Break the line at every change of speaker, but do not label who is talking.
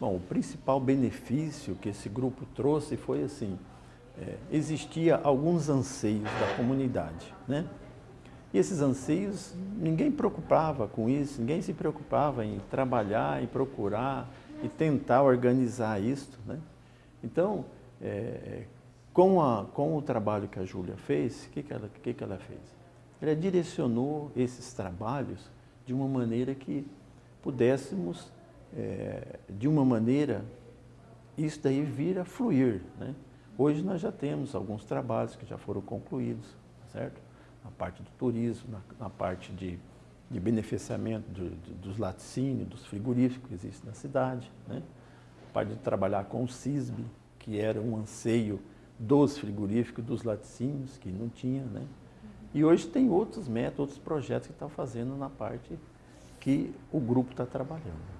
Bom, o principal benefício que esse grupo trouxe foi assim, é, existia alguns anseios da comunidade, né? E esses anseios, ninguém preocupava com isso, ninguém se preocupava em trabalhar, em procurar e tentar organizar isso, né? Então, é, com, a, com o trabalho que a Júlia fez, o que, que, ela, que, que ela fez? Ela direcionou esses trabalhos de uma maneira que pudéssemos, é, de uma maneira, isso daí vir a fluir. Né? Hoje nós já temos alguns trabalhos que já foram concluídos, certo? Na parte do turismo, na, na parte de, de beneficiamento de, dos laticínios, dos frigoríficos que existem na cidade, né? A parte de trabalhar com o CISB, que era um anseio dos frigoríficos, dos laticínios, que não tinha, né? E hoje tem outros métodos, outros projetos que estão fazendo na parte que o grupo está trabalhando.